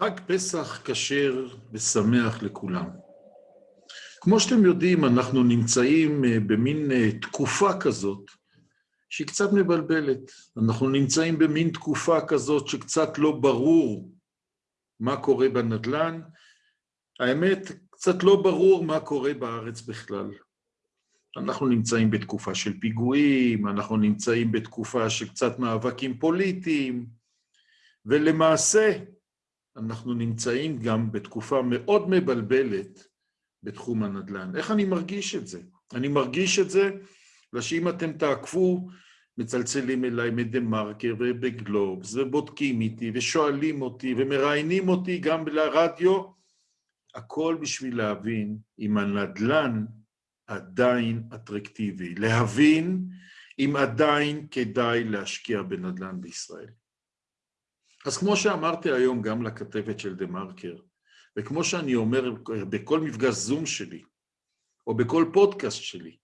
חג פסח כשר ושמח לכולם. כמו שאתם יודעים, אנחנו נמצאים אה, במין אה, תקופה כזאת שהיא קצת מבלבלת. אנחנו נמצאים במין תקופה כזאת שקצת לא ברור מה קורה בנדל"ן. האמת, קצת לא ברור מה קורה בארץ בכלל. אנחנו נמצאים בתקופה של פיגועים, אנחנו נמצאים בתקופה של קצת מאבקים פוליטיים, ולמעשה, אנחנו נמצאים גם בתקופה מאוד מבלבלת בתחום הנדל"ן. איך אני מרגיש את זה? אני מרגיש את זה שאם אתם תעקפו, מצלצלים אליי מדה-מרקר ובגלובס, ובודקים איתי, ושואלים אותי, ומראיינים אותי גם לרדיו, הכל בשביל להבין אם הנדל"ן עדיין אטרקטיבי, להבין אם עדיין כדאי להשקיע בנדל"ן בישראל. אז כמו שאמרתי היום גם לכתבת של דה מרקר, וכמו שאני אומר בכל מפגש זום שלי, או בכל פודקאסט שלי,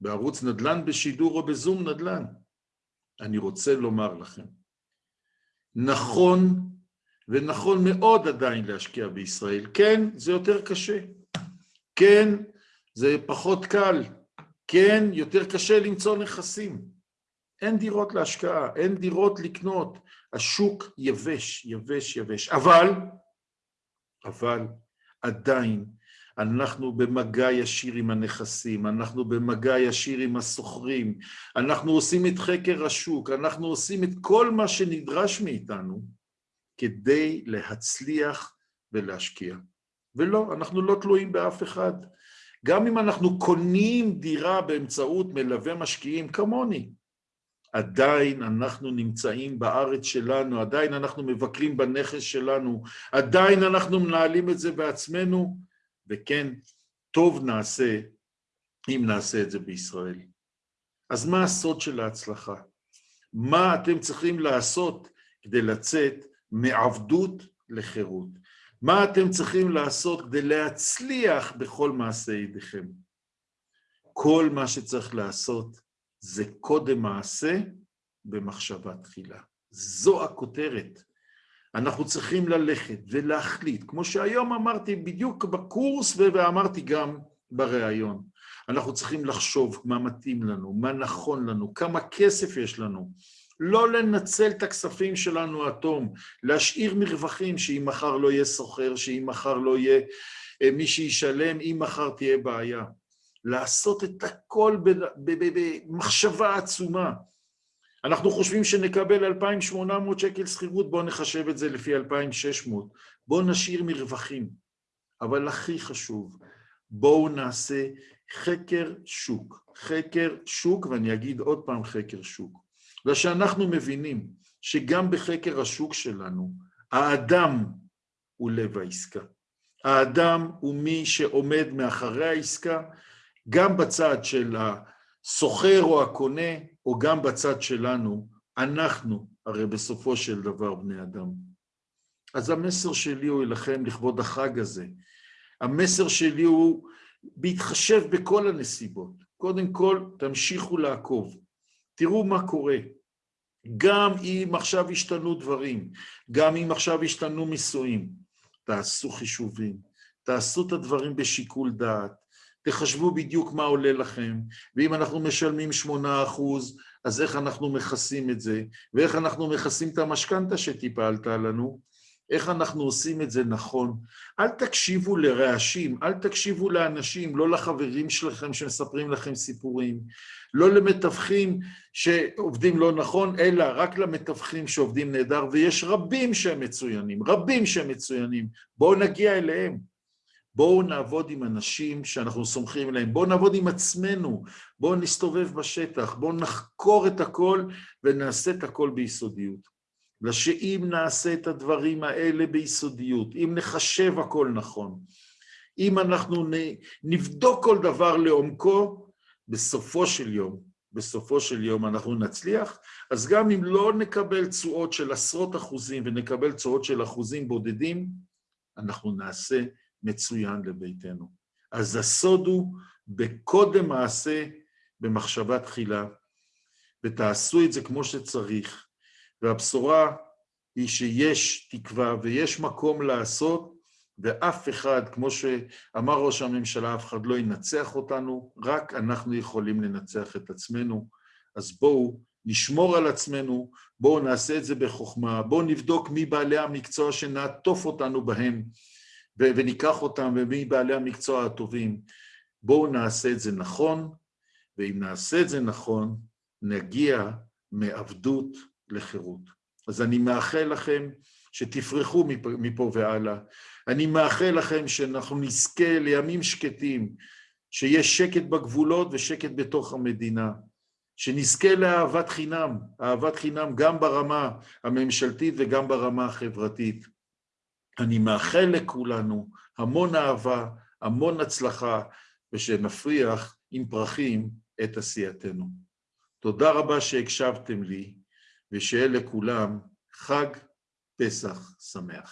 בערוץ נדל"ן בשידור או בזום נדל"ן, אני רוצה לומר לכם, נכון, ונכון מאוד עדיין להשקיע בישראל. כן, זה יותר קשה. כן, זה פחות קל. כן, יותר קשה למצוא נכסים. אין דירות להשקעה, אין דירות לקנות. השוק יבש, יבש, יבש. אבל, אבל עדיין אנחנו במגע ישיר עם הנכסים, אנחנו במגע ישיר עם הסוחרים, אנחנו עושים את חקר השוק, אנחנו עושים את כל מה שנדרש מאיתנו כדי להצליח ולהשקיע. ולא, אנחנו לא תלויים באף אחד. גם אם אנחנו קונים דירה באמצעות מלווה משקיעים כמוני, עדיין אנחנו נמצאים בארץ שלנו, עדיין אנחנו מבקרים בנכס שלנו, עדיין אנחנו מנהלים את זה בעצמנו, וכן, טוב נעשה אם נעשה את זה בישראל. אז מה הסוד של ההצלחה? מה אתם צריכים לעשות כדי לצאת מעבדות לחירות? מה אתם צריכים לעשות כדי להצליח בכל מעשה ידיכם? כל מה שצריך לעשות זה קודם מעשה במחשבה תחילה. זו הכותרת. אנחנו צריכים ללכת ולהחליט, כמו שהיום אמרתי בדיוק בקורס ואמרתי גם בריאיון. אנחנו צריכים לחשוב מה מתאים לנו, מה נכון לנו, כמה כסף יש לנו. לא לנצל את הכספים שלנו עד תום, להשאיר מרווחים שאם מחר לא יהיה סוחר, שאם מחר לא יהיה אה, מי שישלם, אם מחר תהיה בעיה. לעשות את הכל במחשבה עצומה. אנחנו חושבים שנקבל 2,800 שקל שכירות, בואו נחשב את זה לפי 2,600. בואו נשאיר מרווחים. אבל הכי חשוב, בואו נעשה חקר שוק. חקר שוק, ואני אגיד עוד פעם חקר שוק. ושאנחנו מבינים שגם בחקר השוק שלנו, האדם הוא לב העסקה. האדם הוא מי שעומד מאחרי העסקה, גם בצד של הסוחר או הקונה, או גם בצד שלנו, אנחנו הרי בסופו של דבר בני אדם. אז המסר שלי הוא לכם לכבוד החג הזה. המסר שלי הוא בהתחשב בכל הנסיבות. קודם כל, תמשיכו לעקוב. תראו מה קורה. גם אם עכשיו השתנו דברים, גם אם עכשיו השתנו מיסויים, תעשו חישובים, תעשו את הדברים בשיקול דעת, תחשבו בדיוק מה עולה לכם, ואם אנחנו משלמים 8%, אז איך אנחנו מכסים את זה, ואיך אנחנו מכסים את המשכנתה שטיפה עלתה לנו, איך אנחנו עושים את זה נכון. אל תקשיבו לרעשים, אל תקשיבו לאנשים, לא לחברים שלכם שמספרים לכם סיפורים, לא למתווכים שעובדים לא נכון, אלא רק למתווכים שעובדים נהדר, ויש רבים שהם מצוינים, רבים שהם מצוינים. בואו נגיע אליהם. בואו נעבוד עם אנשים שאנחנו סומכים עליהם, בואו נעבוד עם עצמנו, בואו נסתובב בשטח, בואו נחקור את הכל ונעשה את הכל ביסודיות. ושאם נעשה את הדברים האלה ביסודיות, אם נחשב הכל נכון, אם אנחנו נבדוק כל דבר לעומקו, בסופו של יום, בסופו של יום אנחנו נצליח, אז גם אם לא נקבל תשואות של עשרות אחוזים ונקבל תשואות של אחוזים בודדים, אנחנו נעשה מצוין לביתנו. אז הסוד הוא בקודם מעשה, במחשבה תחילה, ותעשו את זה כמו שצריך, והבשורה היא שיש תקווה ויש מקום לעשות, ואף אחד, כמו שאמר ראש הממשלה, אף אחד לא ינצח אותנו, רק אנחנו יכולים לנצח את עצמנו. אז בואו נשמור על עצמנו, בואו נעשה את זה בחוכמה, בואו נבדוק מי בעלי המקצוע שנעטוף אותנו בהם, וניקח אותם, ומי בעלי המקצוע הטובים. בואו נעשה את זה נכון, ואם נעשה את זה נכון, נגיע מעבדות לחירות. אז אני מאחל לכם שתפרחו מפה והלאה. אני מאחל לכם שאנחנו נזכה לימים שקטים, שיש שקט בגבולות ושקט בתוך המדינה, שנזכה לאהבת חינם, אהבת חינם גם ברמה הממשלתית וגם ברמה החברתית. אני מאחל לכולנו המון אהבה, המון הצלחה, ושנפריח עם פרחים את עשייתנו. תודה רבה שהקשבתם לי, ושיהיה לכולם חג פסח שמח.